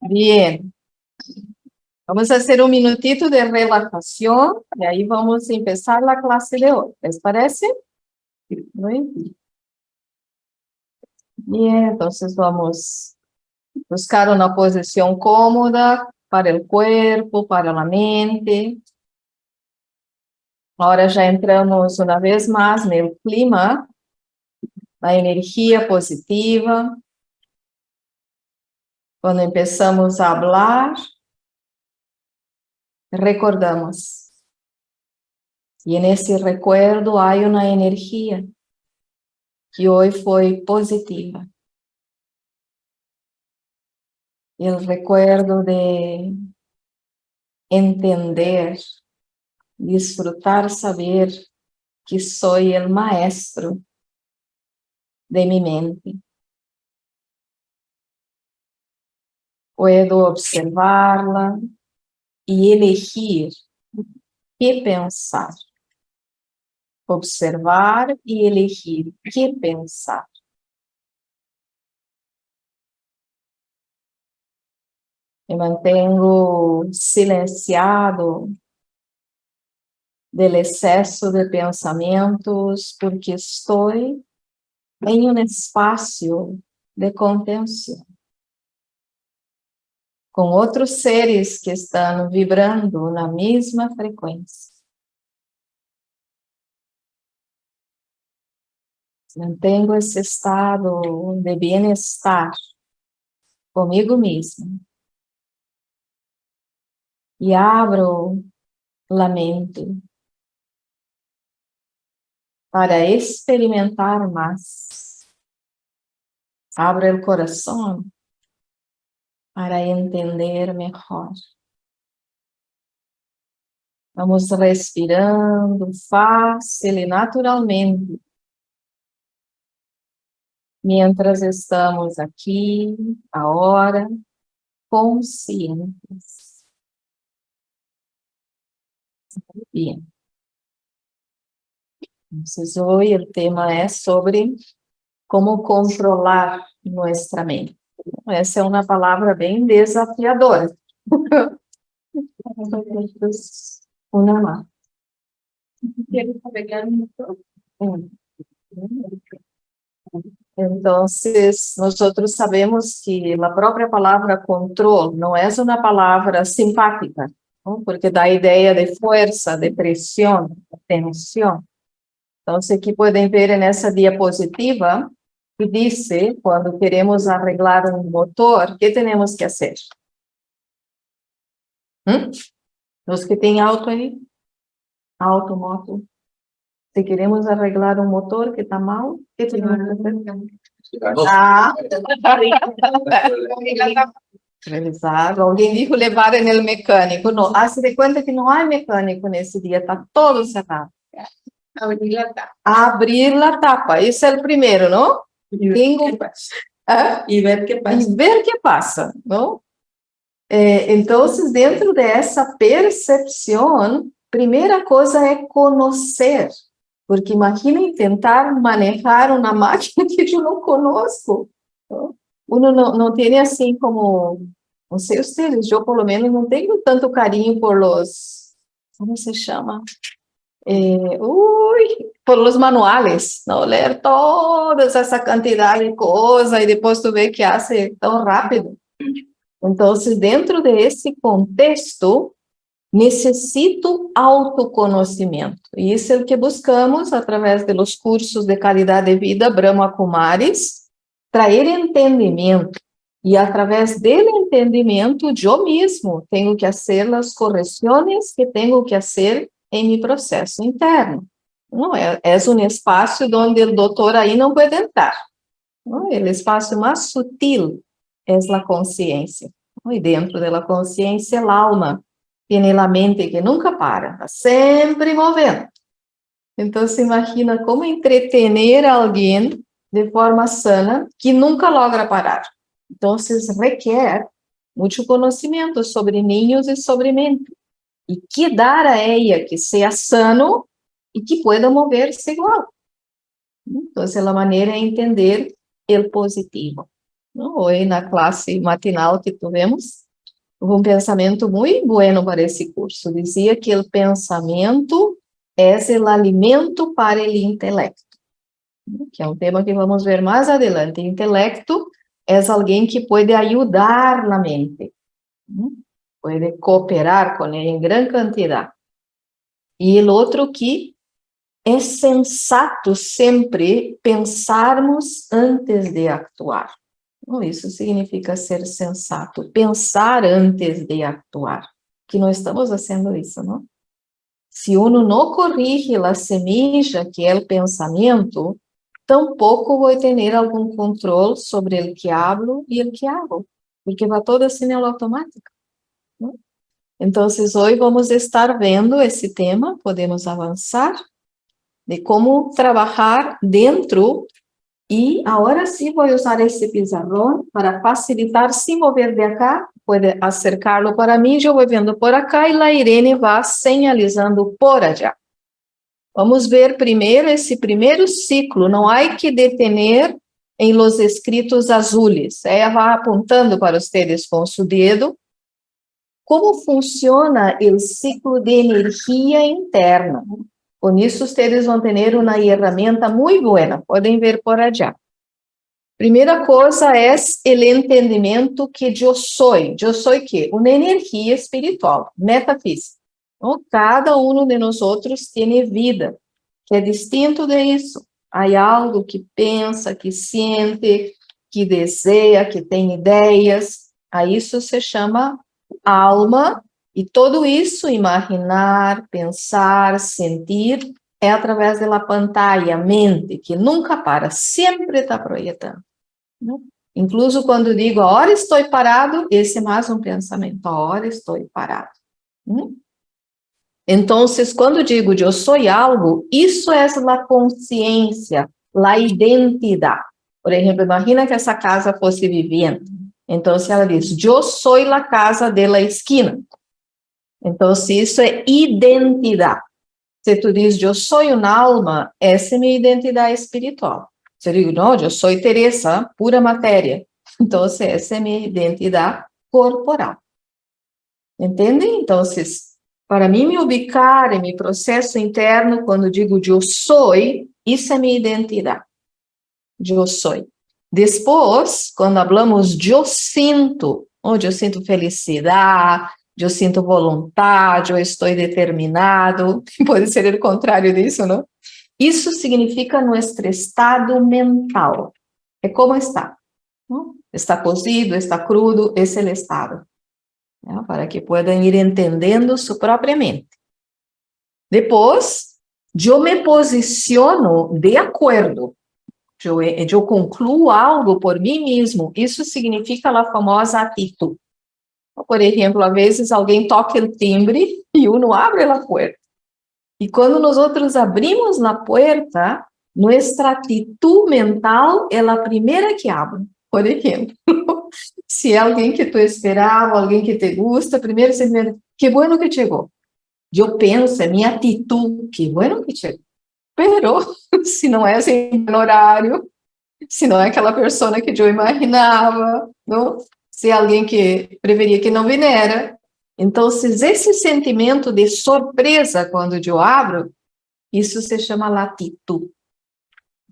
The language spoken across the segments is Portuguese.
Bien. Vamos a hacer un minutito de relajación y ahí vamos a empezar la clase de hoy. ¿Les parece? Muy bien. Bien, entonces vamos a buscar una posición cómoda para el cuerpo, para la mente. Ahora ya entramos una vez más en el clima, la energía positiva. Cuando empezamos a hablar, recordamos. Y en ese recuerdo hay una energía que hoy fue positiva. El recuerdo de entender, disfrutar, saber que soy el maestro de mi mente. Puedo observarla e elegir que pensar. Observar e elegir que pensar. Me mantengo silenciado del excesso de pensamentos porque estou em um espaço de contenção com outros seres que estão vibrando na mesma frequência. Mantenho esse estado de bem-estar comigo mesmo. E abro a mente para experimentar mais. Abro o coração para entender melhor. Vamos respirando fácil e naturalmente. Mientras estamos aqui, agora, conscientes. Bien. Hoje o tema é sobre como controlar nossa mente. Essa é uma palavra bem desafiadora. Entonces, nosotros sabemos que a própria palavra control não é uma palavra simpática, ¿no? porque dá a ideia de força, de pressão, de tensão. Então, aqui podem ver nessa diapositiva que dice, quando queremos arreglar um motor, que temos que fazer? ¿Mm? Os que têm auto aí? Auto, moto. Se queremos arreglar um motor que está mal, que temos que fazer? Ah, revisar. Alguém disse levar no mecânico. Não, hace de conta que não há mecânico nesse dia, está todo cerrado. Abrir a tapa. Abrir a tapa, esse é o primeiro, não? ¿Ah? y ver qué pasa. Y ver qué pasa, ¿no? Eh, entonces, dentro de esa percepción, primera cosa es conocer, porque imagina intentar manejar una máquina que yo no conozco. ¿no? Uno no, no tiene así como, no sé ustedes, yo por lo menos no tengo tanto cariño por los, ¿cómo se llama? Eh, uy, por los manuales, ¿no? Leer toda esa cantidad de cosas y después tú ves que hace tan rápido. Entonces, dentro de ese contexto, necesito autoconhecimento. E isso é o que buscamos através dos cursos de qualidade de vida Brahma Kumaris, trazer entendimento. E através dele entendimento, eu mesmo tenho que fazer as correções que tenho que fazer em meu processo interno. Não é, é um espaço onde o doutor aí não pode entrar. Não? O espaço mais sutil é a consciência. E dentro da consciência, a alma tem a mente que nunca para, está sempre movendo. Então, se imagina como entretener alguém de forma sana que nunca logra parar. Então, requer muito conhecimento sobre ninhos e sobre mente e que dar a ella que seja sano e que pueda mover-se igual. Então, a maneira é entender o positivo. Hoje, na classe matinal que tivemos, um pensamento muito bueno para esse curso. Dizia que o pensamento é o alimento para o intelecto, que é um tema que vamos ver mais adelante. Intelecto é alguém que pode ajudar na mente, pode cooperar com ela em grande quantidade. E o outro que é sensato sempre pensarmos antes de actuar. Isso significa ser sensato, pensar antes de actuar, que não estamos fazendo isso, não? Se uno não corrige a semilla, que é o pensamento, tampouco vou ter algum controle sobre o que hablo e o que hago, porque vai todo assim no automático. Então, hoje vamos estar vendo esse tema, podemos avançar, de como trabalhar dentro e agora sim vou usar esse pizarrão para facilitar, sem mover de acá, pode acercá-lo para mim, eu vou vendo por acá e a Irene vai sinalizando por allá. Vamos ver primeiro esse primeiro ciclo, não há que detener em los escritos azules. Ela vai apontando para vocês com o dedo como funciona o ciclo de energia interna. Com isso, vocês vão ter uma ferramenta muito boa, podem ver por allá. Primeira coisa é o entendimento que eu sou. Eu sou que? Uma energia espiritual, metafísica. Então, cada um de nós outros tem vida, que é distinto disso. Há algo que pensa, que sente, que deseja, que tem ideias. A isso se chama alma e tudo isso, imaginar, pensar, sentir, é através da pantalla, mente, que nunca para, sempre está projetando. Né? Incluso quando digo, a hora estou parado, esse é mais um pensamento, a hora estou parado. Né? Então, quando digo eu sou algo, isso é a consciência, a identidade. Por exemplo, imagina que essa casa fosse vivendo. Então, ela diz, eu sou a casa de la esquina. Então, isso é identidade. Se tu diz, eu sou uma alma, essa é minha identidade espiritual. Se eu digo, não, eu sou Teresa, pura matéria. Então, essa é minha identidade corporal. Entende? Então, para mim me ubicar em meu processo interno, quando digo eu sou, isso é minha identidade. Eu sou. Depois, quando falamos eu sinto, onde eu sinto felicidade, eu sinto vontade, eu estou determinado, pode ser o contrário disso, não? Isso significa nosso estado mental. É como está. Não? Está cozido, está crudo, esse é o estado. Né? Para que possam ir entendendo sua própria mente. Depois, eu me posiciono de acordo. Eu, eu concluo algo por mim mesmo. Isso significa a famosa atitude. Por exemplo, às vezes alguém toca o timbre e uno abre a porta. E quando nós outros abrimos a porta, nossa atitude mental é a primeira que abre. Por exemplo, se é alguém que tu esperava, alguém que te gusta, primeiro você que bueno que chegou. Eu penso, é minha atitude, que bueno que chegou. Se não é assim no horário, se não é aquela pessoa que eu imaginava, não? se é alguém que preferia que não venera. Então, se esse sentimento de surpresa quando eu abro, isso se chama latitude.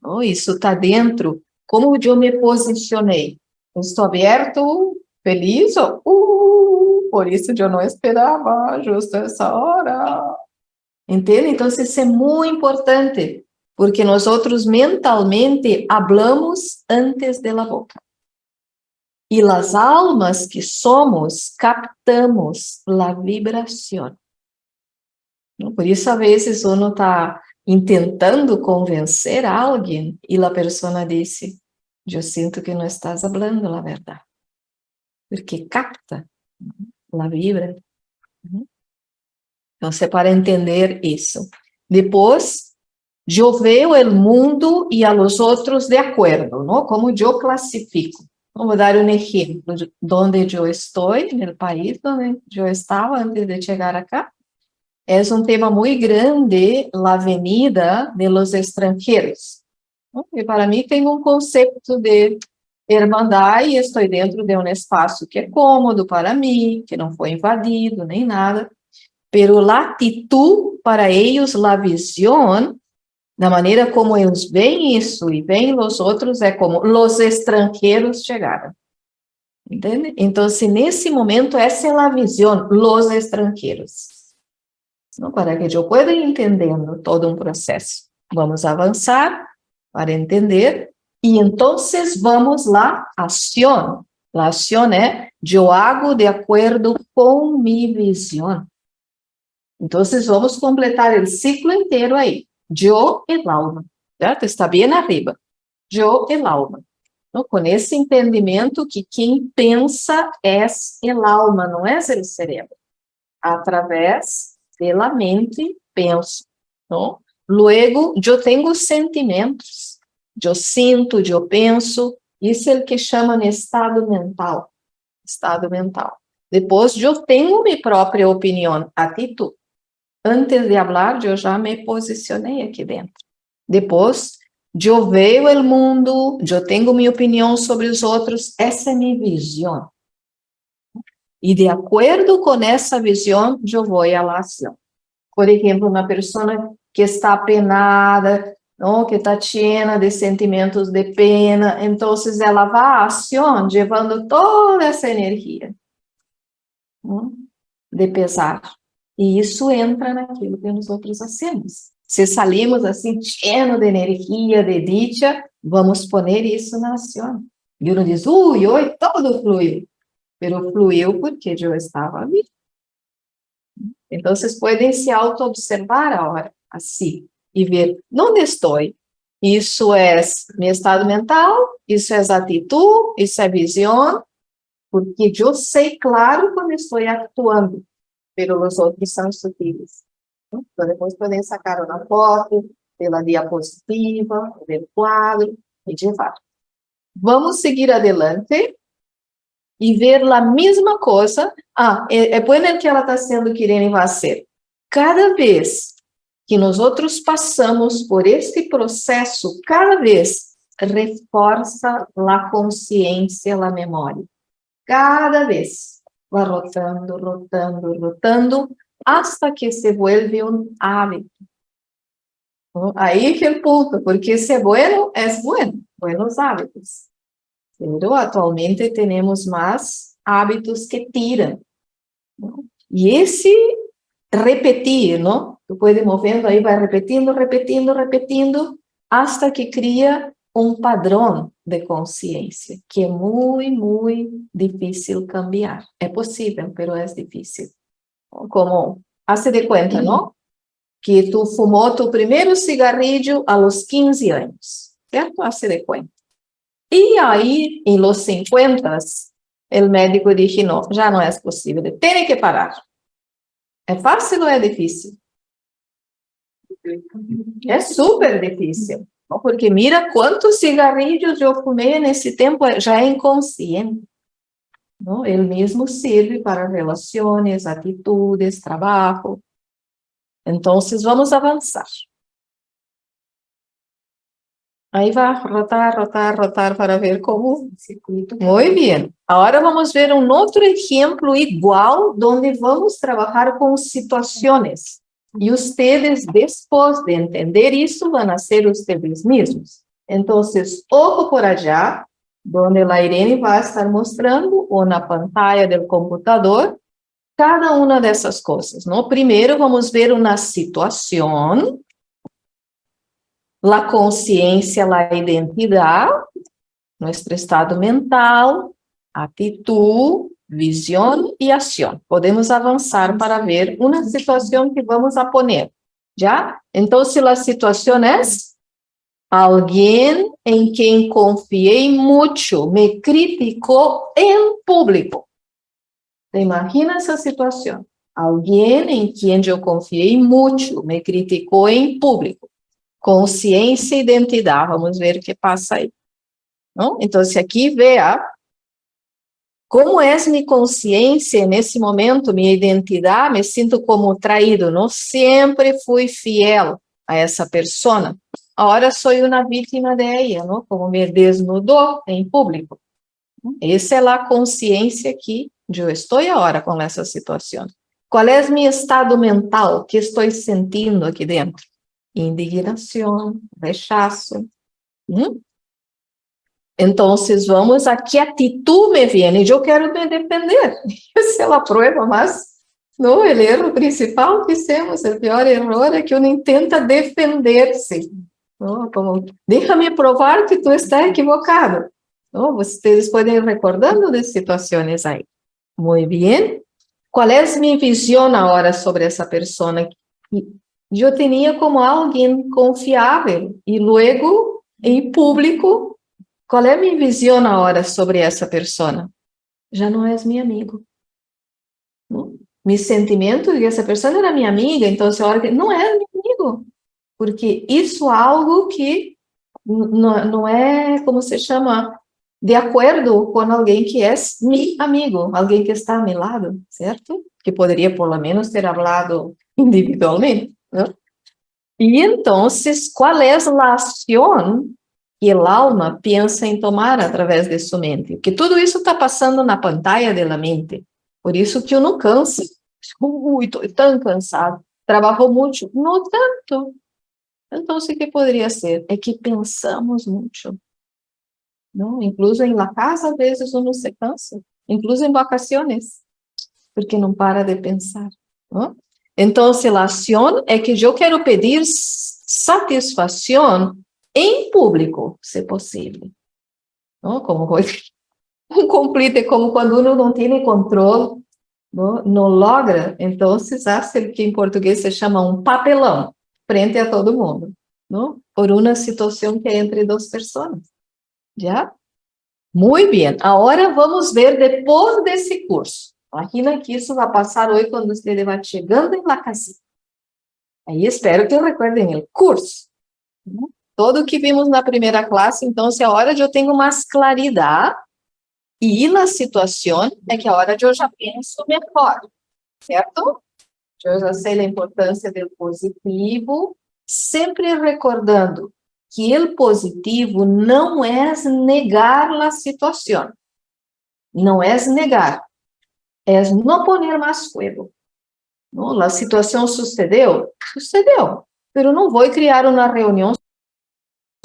Oh, isso está dentro. Como eu me posicionei? estou aberto, feliz, uh, por isso eu não esperava justo essa hora. Entende? Então, isso é muito importante, porque nós outros mentalmente hablamos antes da boca. E as almas que somos, captamos a vibração. Por isso, a vezes, uno está intentando convencer alguém e a pessoa disse, eu sinto que não estás falando a verdade. Porque capta a vibra. Então, é para entender isso. Depois, eu vejo o mundo e a los outros de acordo, não? Como eu classifico. Vamos dar um exemplo de onde eu estou, no país onde eu estava antes de chegar acá. É um tema muito grande, a avenida de los extranjeros. E para mim tem um conceito de Irmandad e estou dentro de um espaço que é cômodo para mim, que não foi invadido, nem nada. Pero la actitud para eles, la visión, da maneira como eles veem isso e veem os outros, é como os estrangeiros chegaram. Entende? Então, nesse momento, essa é a visão, os estrangeiros. Não, para que eu pueda ir entendendo todo um processo. Vamos avançar para entender e então vamos lá, ação. A ação é, eu hago de acordo com minha visão. Então, vamos completar o ciclo inteiro aí. Eu e alma, certo? Está bem arriba. Eu e alma. Então, com esse entendimento que quem pensa é o alma, não é o cérebro. Através da mente, penso. Não? Luego, eu tenho sentimentos. Eu sinto, eu penso. Isso é o que chamam de estado mental. Estado mental. Depois, eu tenho minha própria opinião, atitude. Antes de falar, eu já me posicionei aqui dentro. Depois, eu vejo o mundo, eu tenho minha opinião sobre os outros, essa é minha visão. E de acordo com essa visão, eu vou à ação. Por exemplo, uma pessoa que está penada, não, que está cheia de sentimentos de pena, então ela vai à ação, levando toda essa energia de pesar. E isso entra naquilo que nós outros hacemos. Se salimos assim, cheio de energia, de dicha, vamos poner isso na ação. E uno diz, ui, oi, todo fluiu. Pero fluiu porque eu estava ali. Então, vocês podem se auto-observar agora, assim, e ver onde estou. Isso é meu estado mental, isso é atitude, isso é visão, porque eu sei claro quando estou atuando, pelos outros são sutis. Então, depois podem sacar uma foto, pela diapositiva, pelo quadro, e levar. Vamos seguir adelante e ver a mesma coisa. Ah, é, é bueno que ela está sendo querendo fazer. Cada vez que nós outros passamos por este processo, cada vez reforça a consciência, a memória. Cada vez vai rotando, rotando, rotando, hasta que se vuelve um hábito. Aí que é o ponto, porque se é bueno, é bueno, buenos hábitos. Pero atualmente temos mais hábitos que tiram. E esse repetir, não? Tu pode movendo aí, vai repetindo, repetindo, repetindo, hasta que cria um padrão de consciência, que é muito, muito difícil cambiar. É possível, mas é difícil. Como, hace de conta, não? Que tu fumou tu primeiro cigarrillo a los 15 anos, certo? Hace de conta. E aí, em los 50, o médico disse, não, já não é possível, tem que parar. É fácil ou é difícil? É super difícil, porque mira quantos cigarrilhos eu fumei nesse tempo, já é inconsciente. Não? Ele mesmo serve para relações, atitudes, trabalho. Então, vamos avançar. Aí vai rotar, rotar, rotar para ver como... Muito bem. Agora vamos ver um outro exemplo igual, onde vamos trabalhar com situações. E vocês, depois de entender isso, vão ser vocês mesmos. Então, ojo por allá, onde a Irene vai estar mostrando, ou na pantalla do computador, cada uma dessas coisas. No primeiro, vamos ver uma situação la consciência, la identidade, nosso estado mental, atitude, visão e ação. Podemos avançar para ver uma situação que vamos a poner. Então, se a situação é alguém em quem confiei muito me criticou em público. Te essa situação? Alguém em quem eu confiei muito me criticou em público consciência e identidade. Vamos ver o que passa aí. Não? Então, se aqui vê como é minha consciência nesse momento, minha identidade, me sinto como traído, não sempre fui fiel a essa pessoa. Ahora soy una víctima de ella, ¿no? Como me desnudou em público. Essa é a consciência que eu estou agora com essa situação. Qual é meu estado mental que estou sentindo aqui dentro? Indignação, rechaço. Hum? Então, vamos a que atitude me vem? Eu quero me defender. Essa é a prova mais no, o erro principal que temos, o pior erro é que uno intenta defender-se. Como, déjame provar que tu está equivocado. ¿no? Vocês podem ir recordando de situações aí. Muito bem. Qual é a minha visão agora sobre essa pessoa? Eu tinha como alguém confiável e logo, em público, qual é a minha visão agora sobre essa pessoa? Já não é meu amigo. Não? mi sentimento de que essa pessoa era minha amiga, então a hora que não é meu amigo, porque isso é algo que não, é, como se chama, de acordo com alguém que é meu amigo, alguém que está ao meu lado, certo? Que poderia, por lo menos, ter falado individualmente? E então, qual é a ação que a alma pensa em tomar através de sua mente? Porque tudo isso está passando na pantalla da mente. Por isso que eu não canso Ui, estou tão cansado. Trabalhou muito? Não tanto. Então, o que poderia ser? É que pensamos muito. Não? Incluso em la casa, às vezes, uno se cansa. Incluso em vacaciones. Porque não para de pensar. Não? Então, a ação é que eu quero pedir satisfação em público, se possível. Não? Como um complete, como quando uno não tem controle não, não logra, então, hace que em português se chama um papelão, frente a todo mundo, não? por uma situação que é entre duas pessoas. Já? Muito bem, agora vamos ver depois desse curso. Imagina que isso vai passar hoje quando você vai chegando em la casa. Aí espero que recordem o curso. Todo o que vimos na primeira classe, então, se é hora de eu tenho mais claridade e na situação é que a hora de eu já penso melhor, certo? Eu já sei a importância do positivo, sempre recordando que o positivo não é negar a situação, não é negar, é não poner mais fogo. A situação sucedeu, sucedeu, mas não vou criar uma reunião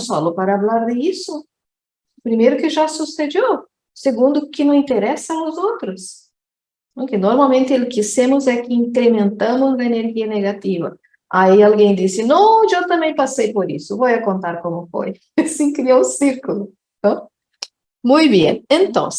só para falar de isso. Primeiro que já sucedeu, Segundo, que não interessa aos outros. Que normalmente o que hacemos é que incrementamos a energia negativa. Aí alguém disse, não, eu também passei por isso, vou contar como foi. Assim criou um círculo. Então, muito bem, então,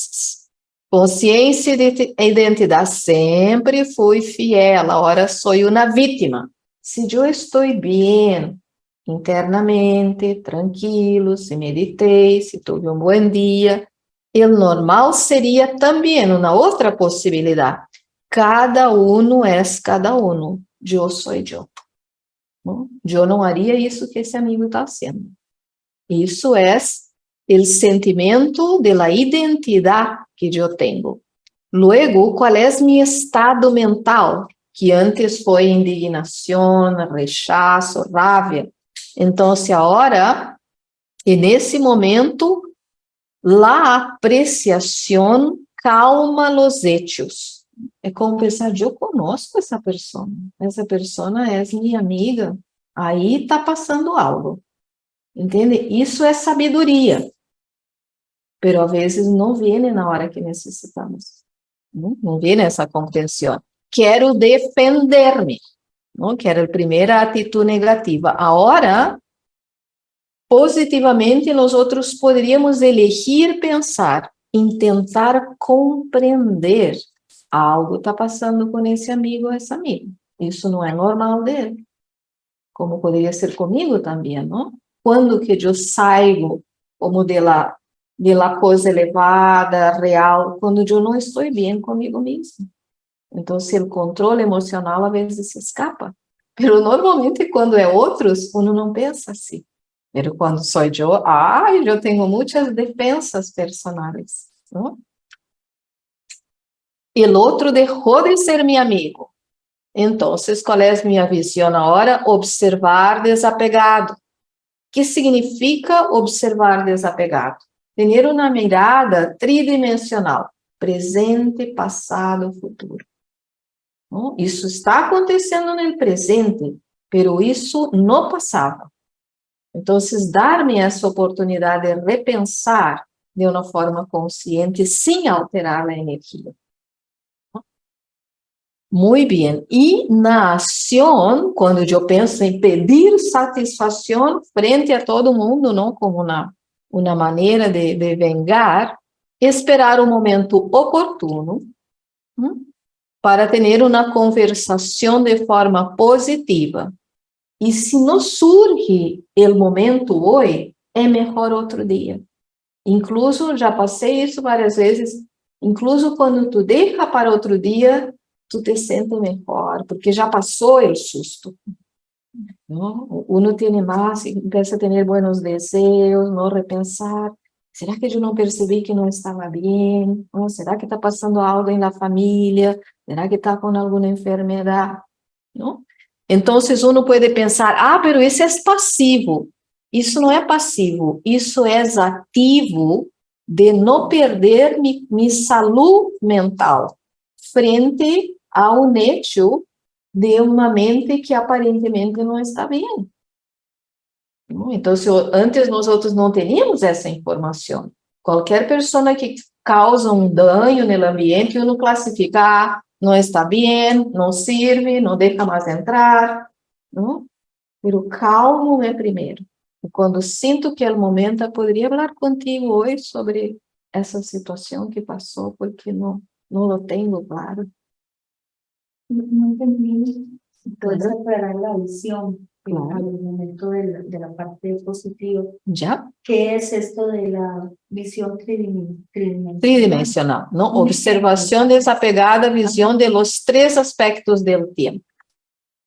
consciência de identidade sempre fui fiel, agora sou uma vítima. Se eu estou bem internamente, tranquilo, se meditei, se tive um bom dia, o normal seria também uma outra possibilidade. Cada um é cada um. Eu sou eu. Eu não haria isso que esse amigo está fazendo. Isso é o sentimento de la identidade que eu tenho. Luego, qual é meu estado mental? Que antes foi indignação, rechaço, raiva. Então, agora, e nesse momento, La apreciação calma los hechos. É como pensar, eu conosco essa pessoa, essa pessoa é minha amiga, aí está passando algo, entende? Isso é sabedoria, pero a vezes não vem na hora que necessitamos, não, não vem essa compreensão. Quero defender-me? Que era a primeira atitude negativa. Agora, Positivamente, nós outros poderíamos elegir pensar tentar compreender algo está passando com esse amigo ou essa amiga. Isso não é normal dele. Como poderia ser comigo também? Quando que eu saio como de la, de la coisa elevada, real, quando eu não estou bem comigo mesmo. Então, se o controle emocional às vezes se escapa. Mas normalmente, quando é outros, uno não pensa assim. Pero quando sou eu, ah, eu tenho muitas defensas personais. ¿no? o outro deixou de ser meu amigo. Então, qual é a minha visão agora? Observar desapegado. que significa observar desapegado? Ter uma mirada tridimensional, presente, passado, futuro. Isso está acontecendo no presente, pero isso no passado. Então, dar-me essa oportunidade de repensar de uma forma consciente, sem alterar a energia. Muito bem. E na ação, quando eu penso em pedir satisfação frente a todo mundo, não como uma, uma maneira de, de vengar, esperar o momento oportuno hum, para ter uma conversação de forma positiva. E se não surge o momento hoje, é melhor outro dia. Incluso, já passei isso várias vezes, incluso quando tu deixa para outro dia, tu te sente melhor, porque já passou o susto. ¿no? Uno tiene más, empieza a tener buenos deseos, no repensar, será que eu não percebi que não estava bem? ¿No? Será que está passando algo na família? Será que está com alguma enfermidade? ¿No? Então, uno pode pensar, ah, pero esse é passivo. Isso não é passivo, isso é ativo de não perder minha saúde mental frente ao hecho de uma mente que aparentemente não está bem. Então, se antes nós outros não teríamos essa informação, qualquer pessoa que causa um dano no ambiente, uno classifica, ah, não está bem, não serve, não deixa mais entrar, não? Pero calmo é primeiro. E quando sinto que é o momento, poderia falar contigo hoje sobre essa situação que passou, porque não, não lo tenho claro. Não entendi. Puedes aclarar la visión claro. al momento de la, de la parte positiva. ¿Ya? ¿Qué es esto de la visión tridimensional? Tridimensional, ¿no? Observación desapegada, visión de los tres aspectos del tiempo.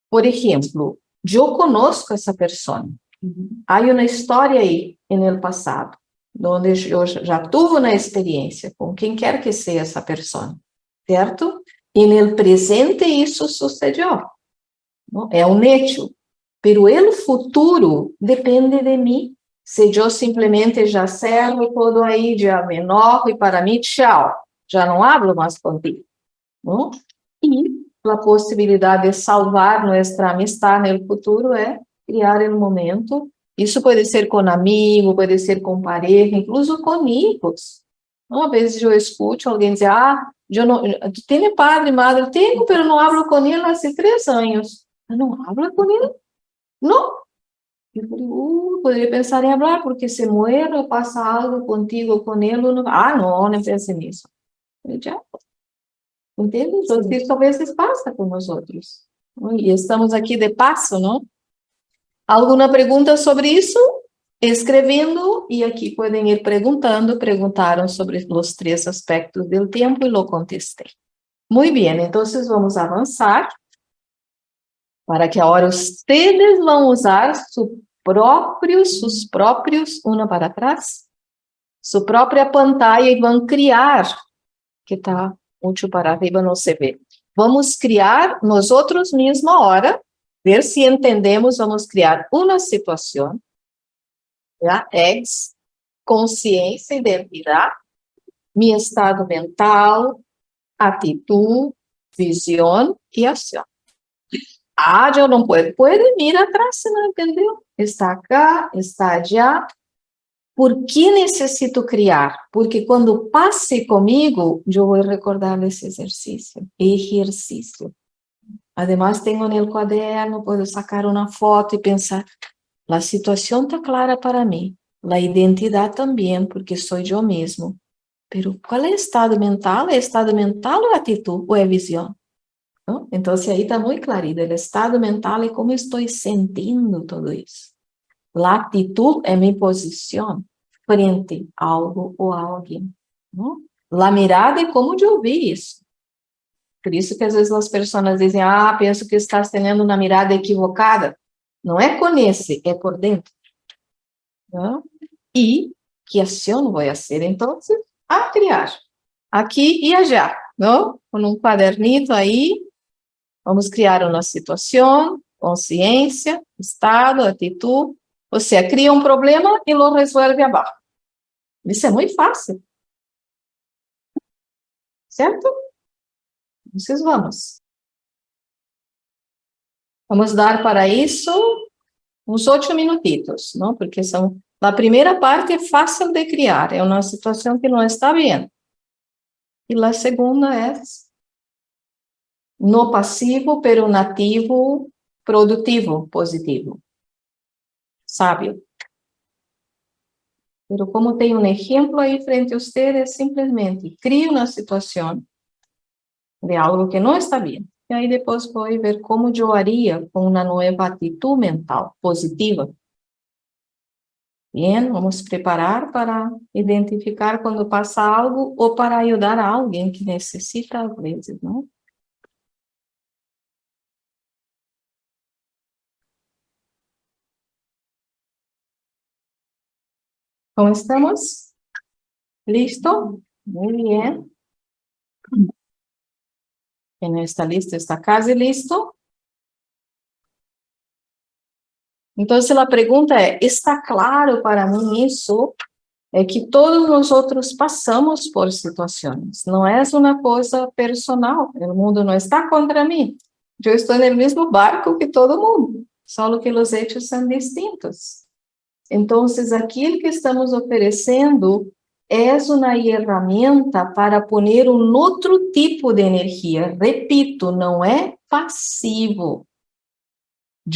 Por ejemplo, yo conozco essa pessoa. Uhum. Há uma história aí no passado, onde eu já tive uma experiência com quem quer que seja essa pessoa, certo? E no presente isso sucedeu. É um hecho. Pero o futuro depende de mim. Se eu simplesmente já cerro todo aí, já me enojo e para mim, tchau, já não hablo mais contigo. Não? E a possibilidade de salvar nossa amistade no futuro é criar o momento. Isso pode ser com amigo, pode ser com pareja, incluso com amigos. Uma vez eu escuto alguém dizer, ah, eu não, tem padre, madre? Tenho, mas não hablo com ele há três anos. Eu não hablo com ele? Não. Eu falei, uh, poderia pensar em falar, porque se muero, passa algo contigo, com ele, não... ah, não, não pense nisso. Eu já. Entende? Então, isso às vezes passa com nós outros. E estamos aqui de passo, não? Alguma pergunta sobre isso? Escrevendo, e aqui podem ir perguntando, perguntaram sobre os três aspectos do tempo e lo contestei. Muito bem, então vamos avançar para que agora vocês vão usar su próprios, seus próprios, uma para trás, sua própria pantalla e vão criar, que está muito para arriba, não se vê. Vamos criar nós outros mesma hora, ver se entendemos, vamos criar uma situação, já? ex, consciência, identidade, meu estado mental, atitude, visão e ação. Ah, eu não puedo. Pode vir atrás, não entendeu? Está cá, está allá. Por que necessito criar? Porque quando passe comigo, eu vou recordar esse exercício. Exercício. Además, tenho no caderno, posso sacar uma foto e pensar, a situação está clara para mim, a identidade também, porque sou eu mesmo. Pero qual é o estado mental? É estado mental ou atitude ou é visão? Então, aí está muito clarido, o estado mental é como estou sentindo tudo isso. A atitude é minha posição frente a algo ou a alguém. Não? A mirada é como eu vi isso. Por isso que às vezes as pessoas dizem, ah, penso que estás tendo uma mirada equivocada. Não é com esse, é por dentro. Não? E que ação vou fazer, então? A criar. Aqui e já, não? Com um quadernito aí, vamos criar uma situação, consciência, estado, atitude, O sea, cria um problema e lo resolve abaixo. Isso é muito fácil. Certo? Então, vamos. Vamos dar para isso uns oito minutitos, não? Porque são a primeira parte é fácil de criar, é uma situação que não está bem. E a segunda é no passivo, pero nativo, produtivo, positivo. Sábio. Pero como tem um exemplo aí frente a vocês, simplesmente cria uma situação de algo que não está bem. E aí depois vou ver como eu haria com uma nova atitude mental positiva Bien, vamos preparar para identificar quando passa algo ou para ajudar alguém que necessita às vezes, não? Como estamos? ¿Listo? Muy bien. Não está listo, está quase listo. Então, se a pergunta é, está claro para mim isso? É que todos nós outros passamos por situações, não é uma coisa personal, o mundo não está contra mim, eu estou no mesmo barco que todo mundo, só que os hechos são distintos. Então, aquilo que estamos oferecendo é uma ferramenta para poner um outro tipo de energia. Repito, não é passivo,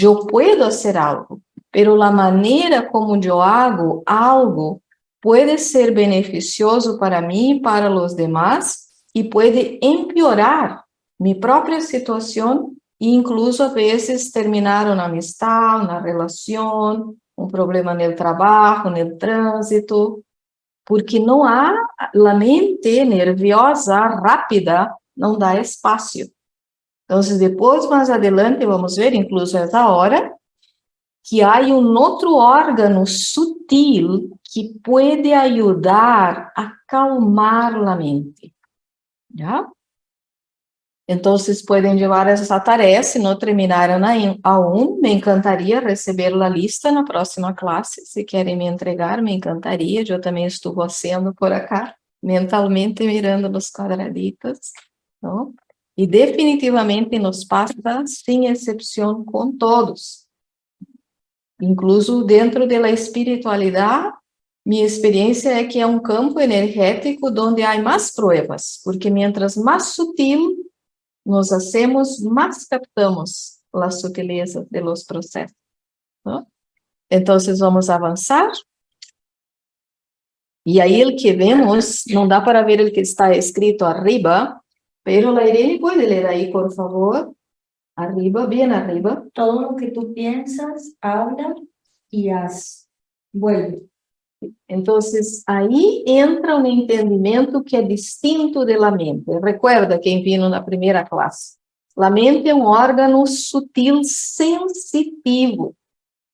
eu posso fazer algo, pero a maneira como eu hago algo pode ser beneficioso para mim e para os demás e pode empeorar minha própria situação e incluso a vezes terminar uma amistade, uma relação, um problema no trabalho, no trânsito, porque não há a mente nerviosa rápida não dá espaço. Então, depois, mais adelante, vamos ver, incluso essa hora, que há um outro órgão sutil que pode ajudar a calmar a mente. Já? Então, vocês podem levar essa tarefa, se não terminaram aún, me encantaria receber a lista na próxima classe, se querem me entregar, me encantaria, eu também estou fazendo por acá, mentalmente mirando nos quadraditos, não? E definitivamente nos passa, sem exceção, com todos. Incluso dentro da espiritualidade, minha experiência é que é um campo energético onde há mais provas, porque mientras mais sutil nos hacemos, mais captamos a sutileza de los processos. ¿no? Então, vamos avançar. E aí, o que vemos, não dá para ver o que está escrito arriba, Pero la Irene puede leer ahí, por favor. Arriba, bien arriba. Todo lo que tú piensas, habla y haz. Vuelve. Entonces, aí entra um entendimento que é distinto da mente. Recuerda quem viu na primeira classe. A mente é um órgão sutil, sensitivo.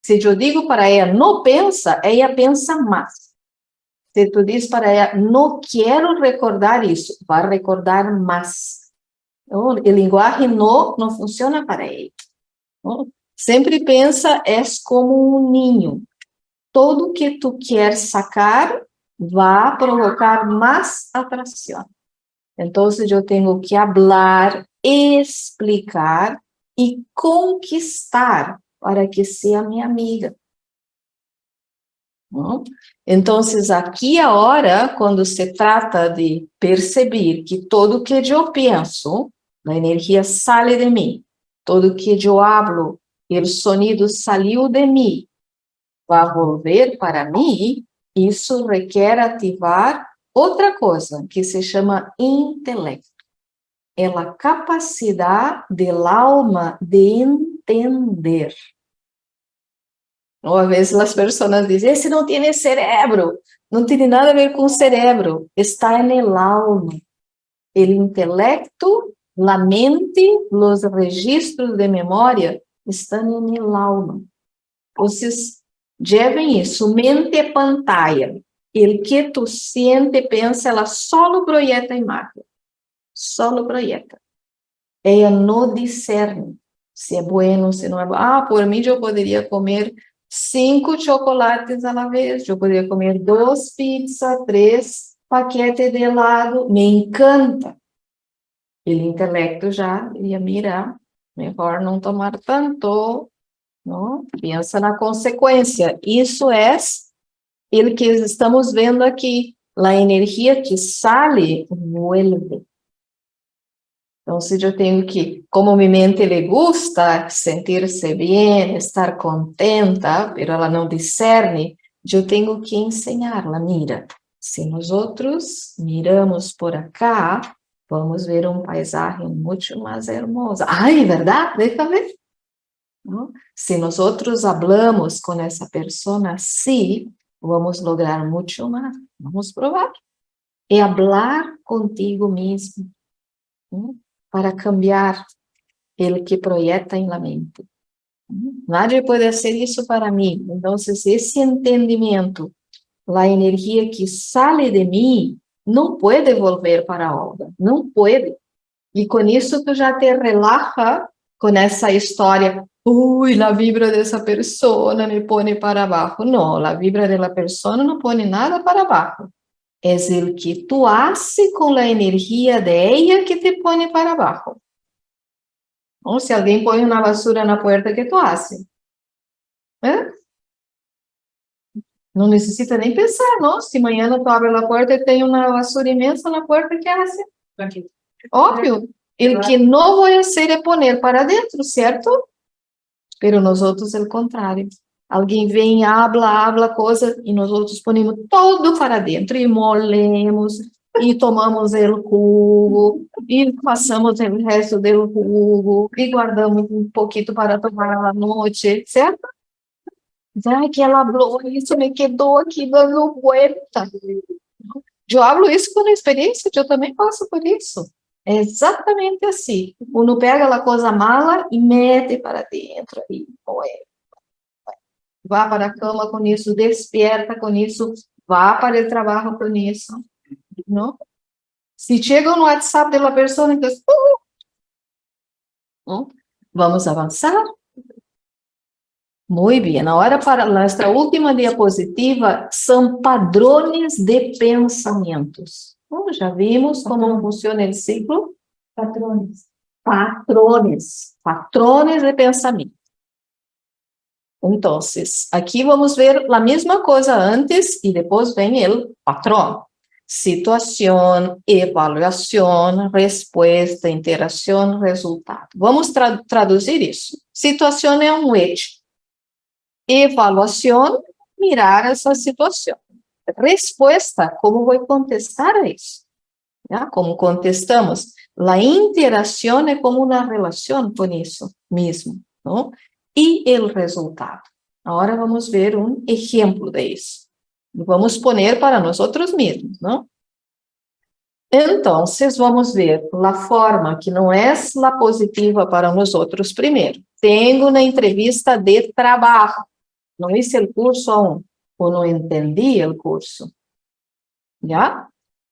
Se eu digo para ela, não pensa, ela pensa mais. Se tu diz para ela, não quero recordar isso, vai recordar mais. Então, linguagem não não funciona para ele. Sempre pensa, és como um ninho. Tudo que tu quer sacar vai provocar mais atração. Então, eu tenho que falar, explicar e conquistar para que seja minha amiga. Então, aqui agora, quando se trata de perceber que tudo que eu penso, a energia sai de mim, tudo que eu hablo, o sonido saiu de mim, vai volver para mim, isso requer ativar outra coisa, que se chama intelecto. É a capacidade da alma de entender. Às vezes as pessoas dizem, esse não tem cérebro. Não tem nada a ver com o cérebro, está no alma. O intelecto, a mente, os registros de memória estão no alma. Vocês levem isso, mente pantalla. O que tu sente, pensa, ela só projeta a imagem. Só projeta. Ela não discerne se é bueno, se não é bueno. Ah, por mim eu poderia comer cinco chocolates a la vez, eu poderia comer duas pizzas, três paquetes de helado, me encanta. O intelecto já ia mirar, melhor não tomar tanto, não? pensa na consequência. Isso é o que estamos vendo aqui, a energia que sale, vuelve. Então, se eu tenho que, como minha mente le gusta sentir-se bem, estar contenta, mas ela não discerne, eu tenho que ensinar-la, mira, se nós outros miramos por acá, vamos ver um paisagem muito mais hermoso. Ai, verdade? Deixa ver. ¿No? Se nós outros hablamos com essa pessoa assim, vamos lograr muito mais. Vamos provar. É falar contigo mesmo. ¿no? para cambiar el que proyecta en la mente. Nadie puede hacer isso para mim. Então, esse entendimento, a energia que sale de mim, não pode volver para a obra, não pode. E com isso tu já te relaxa com essa história, ui, a vibra dessa pessoa me põe para baixo. Não, a vibra da pessoa não põe nada para baixo es el que tú haces con la energía de ella que te pone para abajo. Ou se alguém põe uma vassoura na porta, que tu haces? ¿Eh? Não necessita nem pensar, não? Se amanhã tu abre a porta e tem uma vassoura imensa na porta, que hace? Óbvio. O que não vou fazer é poner para dentro, certo? Pero nós outros é o contrário. Alguém vem, habla, habla coisa, e nós outros ponemos todo para dentro, e molemos, e tomamos o jugo, e passamos o resto do jugo, e guardamos um pouquinho para tomar à noite, certo? Ai, que ela falou isso, me quedou aqui dando vuelta. Eu hablo isso com experiência, eu também passo por isso. É exatamente assim. Uno pega a coisa mala e mete para dentro, e moe vá para a cama com isso, despierta com isso, vá para o trabalho com isso, não? Se chega no WhatsApp da pessoa, então, uh, vamos avançar? Muito bem, agora para nossa última diapositiva, são padrões de pensamentos. Bom, já vimos como funciona o ciclo? Patrones. Patrones, patrones de pensamento. Então, aqui vamos ver a mesma coisa antes e depois vem o patrão. Situação, avaliação, resposta, interação, resultado. Vamos tra traduzir isso. Situação é um hecho. Evaluação, mirar essa situação. Resposta, como vou contestar a isso? Como contestamos? A interação é como uma relação com isso mesmo. Não? e o resultado. Agora vamos ver um exemplo disso. Vamos poner para nós mesmos, não? Então, vamos ver a forma que não é a positiva para nós outros primeiro. Tenho uma entrevista de trabalho. Não hice o curso aún, ou não entendi o curso. Já?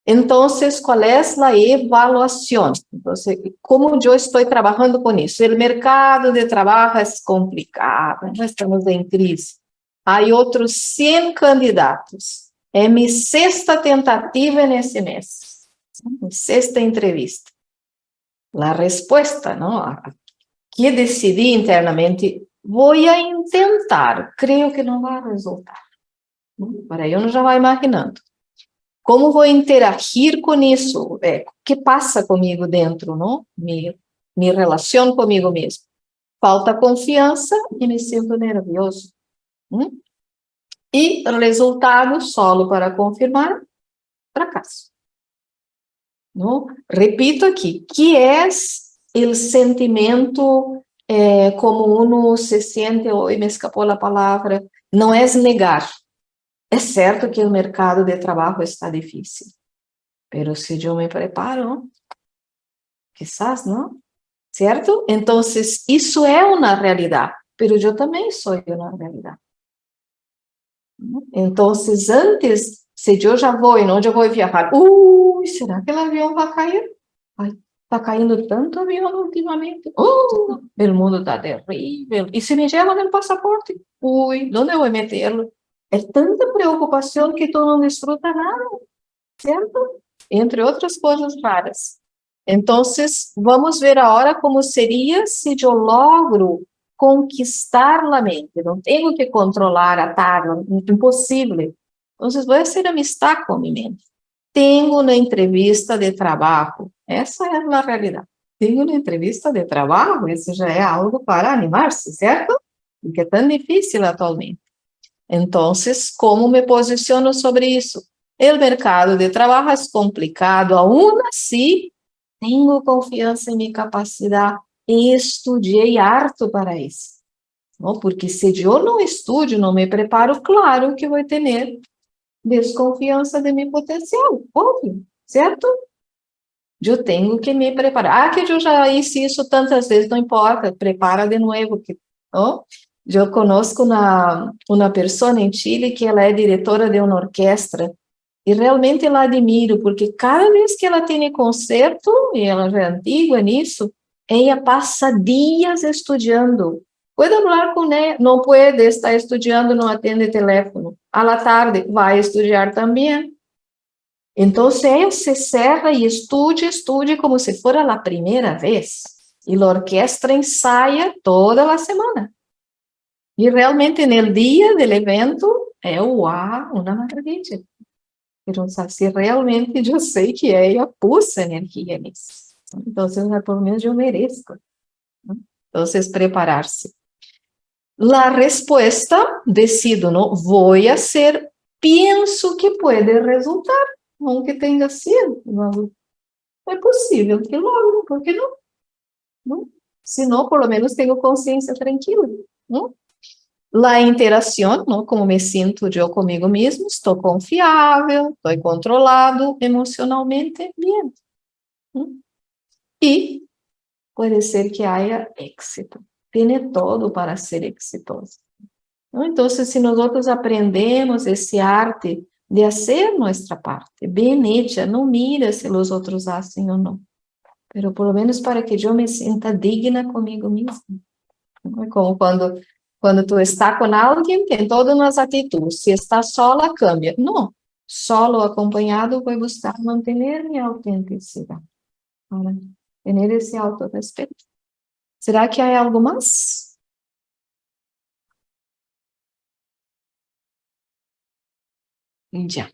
Entonces, ¿cuál es la evaluación? Entonces, ¿cómo yo estoy trabajando con eso? El mercado de trabajo es complicado, no estamos en crisis. Hay otros 100 candidatos. É minha sexta tentativa nesse mês. Mi sexta entrevista. La respuesta, ¿no? Que decidi internamente, voy a intentar. Creio que não vai resultar. Para uno já vai imaginando. Como vou interagir com isso? É, o que passa comigo dentro, não? Me, me relaciono comigo mesmo. Falta confiança e me sinto nervioso. Hum? E resultado, solo para confirmar, fracasso. Não? Repito aqui, que é o sentimento como uno se sente, hoje me escapou a palavra, não é negar, é certo que o mercado de trabalho está difícil, mas se eu me preparo, quizás, não? Certo? Então, isso é uma realidade, mas eu também sou uma realidade. Então, antes, se eu já vou e não já vou viajar, ui, será que o avião vai cair? Ai, está caindo tanto avião ultimamente. Oh, o mundo está terrível. E se me llevan el pasaporte? Ui, onde vou metê-lo? É tanta preocupação que tu não desfruta nada, certo? Entre outras coisas raras. Então, vamos ver agora como seria se eu logro conquistar a mente. Não tenho que controlar, atar, impossível. Então, vou fazer amistade com a minha mente. Tenho uma entrevista de trabalho. Essa é a realidade. Tenho uma entrevista de trabalho, isso já é algo para animar-se, certo? Porque é tão difícil atualmente. Então, como me posiciono sobre isso? O mercado de trabalho é complicado, aún assim, tenho confiança em minha capacidade e estudei harto para isso. Não? Porque se eu não estudo, não me preparo, claro que vou ter desconfiança de meu potencial, óbvio, certo? Eu tenho que me preparar. Ah, que eu já fiz isso tantas vezes, não importa, prepara de novo. Que, não? Eu conosco uma, uma pessoa em Chile que ela é diretora de uma orquestra e realmente ela admiro, porque cada vez que ela tem concerto, e ela já é antiga nisso, ela passa dias estudando. Pode falar com ela, não pode estar estudando, não atende telefone. À tarde, vai estudar também. Então, ela se cerra e estude, estude como se fosse a primeira vez. E a orquestra ensaia toda a semana. E realmente, no dia do evento, é uau, uma maravilha. Então, se realmente eu sei que ela pôs energia nisso. Então, pelo menos eu mereço. Então, preparar-se. A resposta, decido, não vou a ser, penso que pode resultar, aunque tenha sido. É possível que logo, por que não? não? Se não, pelo menos tenho consciência tranquila. Não? La interação, não? como me sinto eu comigo mesmo, estou confiável, estou controlado emocionalmente, bem. E pode ser que haja éxito. Tem todo para ser exitoso. Então, se nós aprendemos esse arte de fazer nossa parte, bem hecha, não mira se os outros fazem ou não, pero por lo menos para que eu me sinta digna comigo mesma. Como quando quando tu está com alguém, tem todas as atitudes. Se está sola, cambia. Não. Solo acompanhado, vou buscar manter minha autenticidade. Ter esse autorrespeito. Será que há algo mais? Já.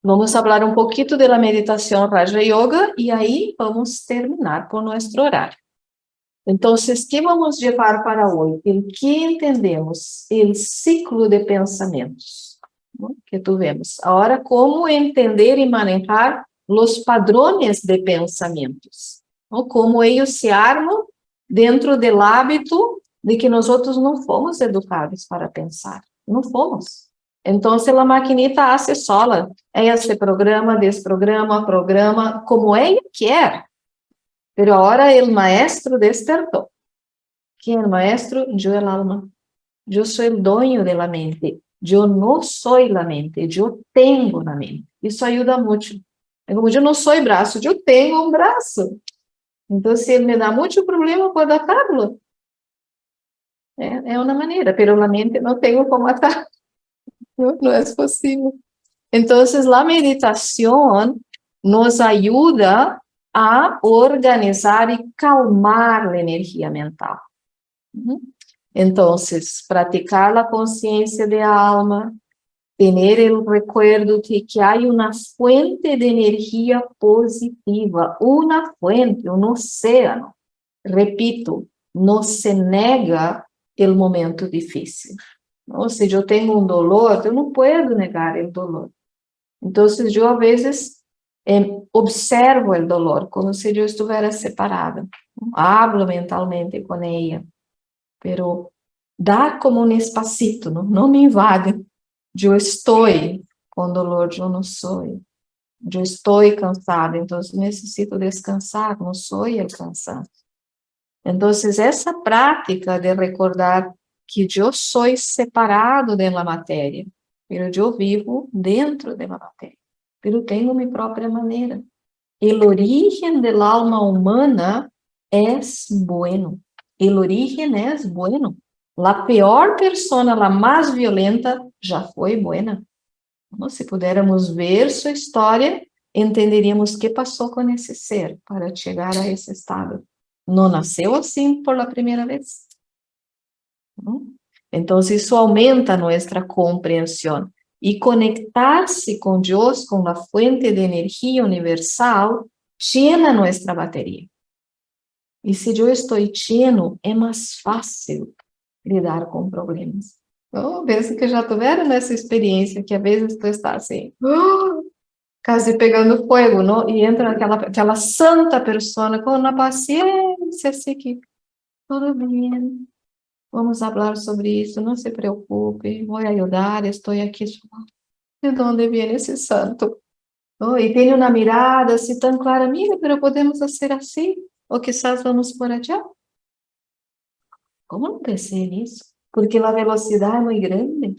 Vamos falar um pouquinho da meditação Raja Yoga e aí vamos terminar com nosso horário. Então, que vamos levar para hoje? O que entendemos? O ciclo de pensamentos que tivemos. Agora, como entender e manejar os padrões de pensamentos? Como eles se armam dentro do hábito de que nós outros não fomos educados para pensar. Não fomos. Então, a maquinita hace sola. Ela se programa, desprograma, programa como ela quer. Pero ahora el maestro despertó. ¿Quién el maestro? Yo el alma. Yo soy el dueño de la mente. Yo no soy la mente, yo tengo la mente. Isso ajuda muito. Como eu não sou braço, eu tenho um braço. Então, se ele me dá muito problema, pode atarlo. É, uma maneira, pero a mente não tenho como atar. Não é possível. Então, a meditação nos ajuda a organizar e calmar a energia mental. Então, praticar a consciência de alma, ter o recuerdo de que há uma fuente de energia positiva, uma fuente, um oceano. Repito, não se nega o momento difícil. Ou se eu tenho um dolor, eu não posso negar o dolor. Então, eu, às vezes, observo o dolor, como se eu estivesse separada. Hablo mentalmente com ela, pero dá como um espacito, não, não me invade. Eu estou com dolor, eu não sou. Eu estou cansada, então necessito descansar, não sou o cansaço. Então, essa prática de recordar que eu sou separado da matéria, mas eu vivo dentro da matéria eu tenho minha própria maneira. el origen del alma humana es bueno. El origen es bueno. La peor persona, la más violenta, já foi buena. Se pudermos ver sua história, entenderíamos que passou com esse ser para chegar a esse estado. Não nasceu assim por la primeira vez. Então, isso aumenta nossa compreensão. E conectar-se com Deus, com a fonte de energia universal, llena nossa bateria. E se eu estou lleno, é mais fácil lidar com problemas. Então, penso que já tiveram essa experiência, que às vezes tu está assim, quase pegando fogo, não? E entra aquela, aquela santa pessoa com uma paciência, assim que, tudo bem, vamos falar sobre isso, não se preocupe, vou ajudar, estou aqui. De onde vem esse santo? Oh, e tem uma mirada assim tão clara, amiga, mas podemos fazer assim? Ou quizás vamos por allá? Como não pensei nisso? Porque a velocidade é muito grande.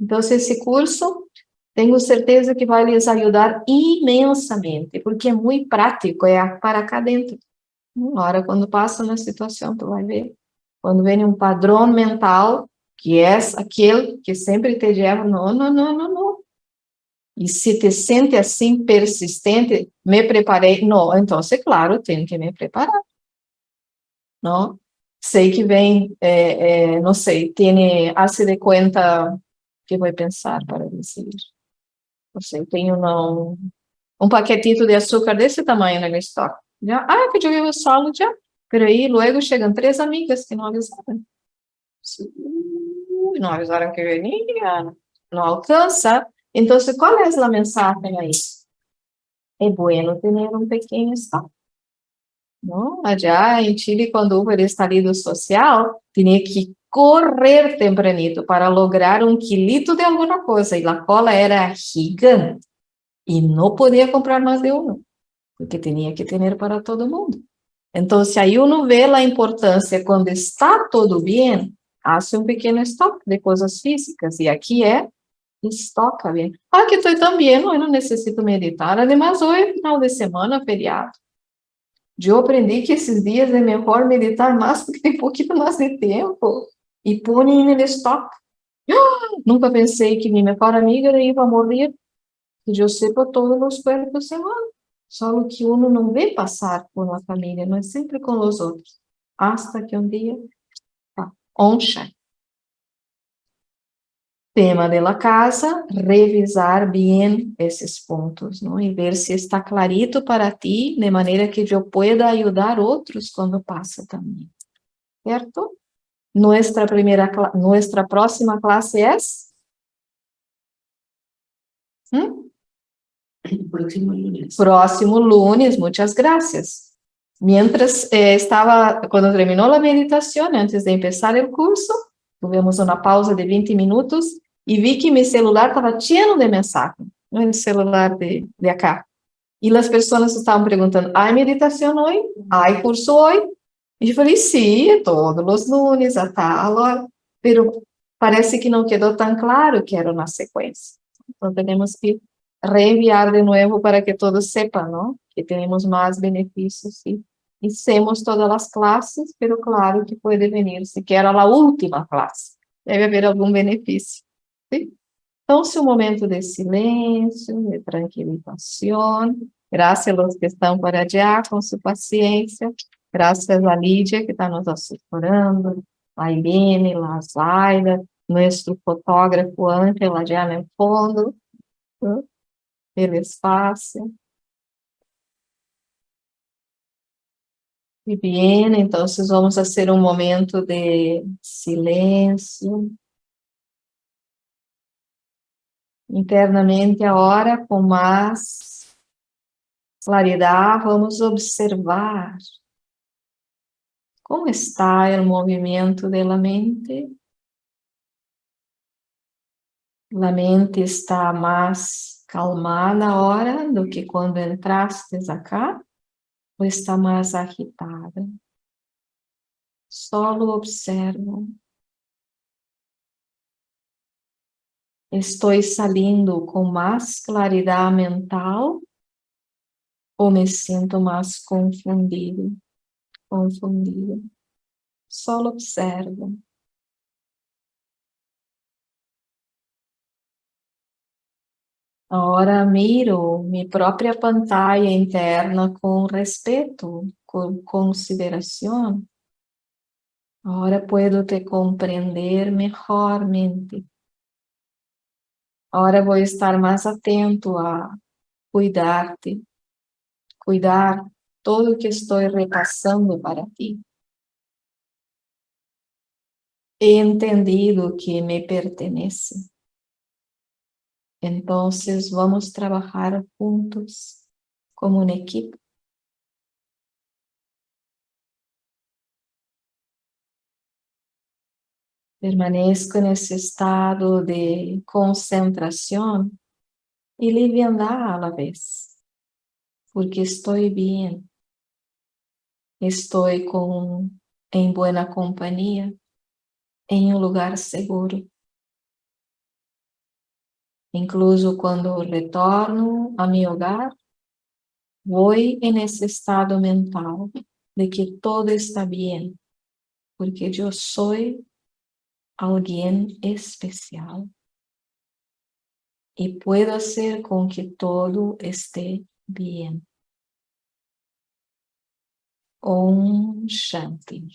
Então, esse curso tenho certeza que vai lhes ajudar imensamente, porque é muito prático, é para cá dentro. Uma hora, quando passa na situação, tu vai ver. Quando vem um padrão mental, que é aquele que sempre te leva, não, não, não, não, não. E se te sente assim, persistente, me preparei, não, então, é claro, tenho que me preparar. Não? Sei que vem, é, é, não sei, tem, hace de conta, que vou pensar para decidir não sei, tenho um, um paquetito de açúcar desse tamanho no estoque. Já, ah, que eu vivo solo já. Pero aí, logo chegam três amigas que não avisaram. Não avisaram que venia, não alcança. Então, qual é a mensagem aí? É bueno ter um pequeno estoque. Não? Allá em Chile, quando houve o estalido social, tinha que correr tempranito para lograr um quilito de alguma coisa, e a cola era gigante, e não podia comprar mais de um, porque tinha que ter para todo mundo. Então, se aí uno vê a importância quando está tudo bem, hace um pequeno estoque de coisas físicas, e aqui é estoca bem. Ah, que bem, eu não necessito meditar, además hoje é final de semana, feriado. Eu aprendi que esses dias é melhor meditar mais porque tem um pouquinho mais de tempo e põe no stop. Nunca pensei que minha melhor amiga ia morrer, que eu sepa todos os cuerpos se Só que uno não vê passar por uma família, não é sempre com os outros. Hasta que um dia, tá, oncha. Tema da casa, revisar bem esses pontos, não? e ver se está clarito para ti, de maneira que eu pueda ajudar outros quando passa também. Certo? Nuestra primera, nuestra próxima clase es... ¿Mm? Próximo lunes. Próximo lunes, muchas gracias. Mientras eh, estaba, cuando terminó la antes de empezar el curso, tuvimos una pausa de 20 minutos y vi que mi celular estaba lleno de mensajes, el celular de, de acá. Y las personas estaban preguntando, ¿hay meditación hoy? ¿Hay curso hoy? E eu falei, sim, todos os lunes, a tal hora, pero parece que não quedou tão claro que era na sequência. Então, temos que reenviar de novo para que todos sepam? Que temos mais benefícios e hicimos todas as classes, pero claro que pode vir sequer a última classe. Deve haver algum benefício. Então, se um momento de silêncio, de tranquilização, graças aos que estão para allá, com sua paciência, Graças a Lídia, que está nos assessorando, a Irene, a Zaida, nosso fotógrafo Ângela, já no fundo, pelo espaço. E bem, então vamos fazer um momento de silêncio. Internamente agora, com mais claridade, vamos observar como está o movimento da mente? A mente está mais calmada agora do que quando entrastes acá? Ou está mais agitada? Solo observo. Estou saindo com mais claridade mental o me sinto más confundido, confundido. Solo observo. Agora miro minha própria pantalla interna com respeito, com consideração. Agora puedo te compreender melhormente. Agora vou estar mais atento a cuidar-te, cuidar todo o que estou repassando para ti. He entendido que me pertenece. Então, vamos trabalhar juntos como uma equipe. Permaneço nesse estado de concentração e liviandad a la vez, porque estou bem, estou com, em boa companhia, em um lugar seguro. Incluso quando retorno a meu hogar, vou em esse estado mental de que todo está bem, porque eu sou alguém especial e puedo hacer com que todo esté bien. Om Shanti.